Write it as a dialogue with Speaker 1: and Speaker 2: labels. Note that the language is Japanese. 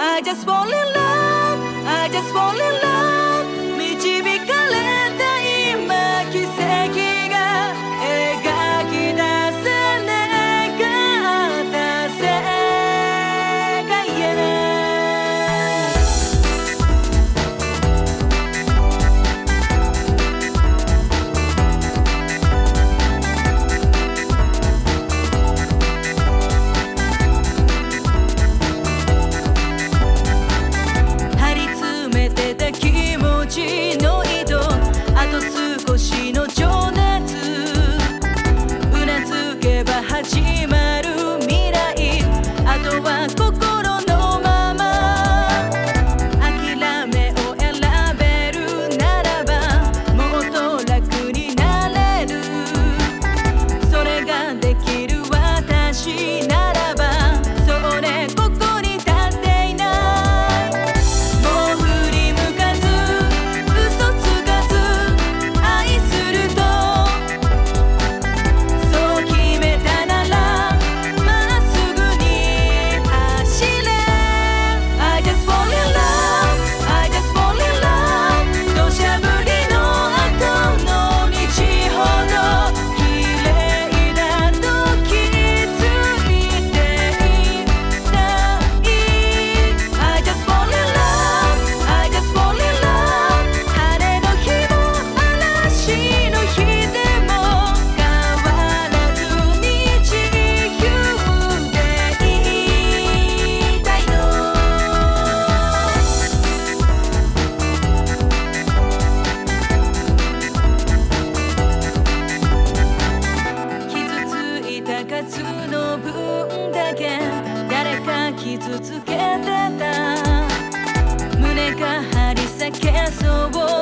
Speaker 1: I just fall in love. I just fall in love. Chima. り続けてた。胸が張り裂けそう。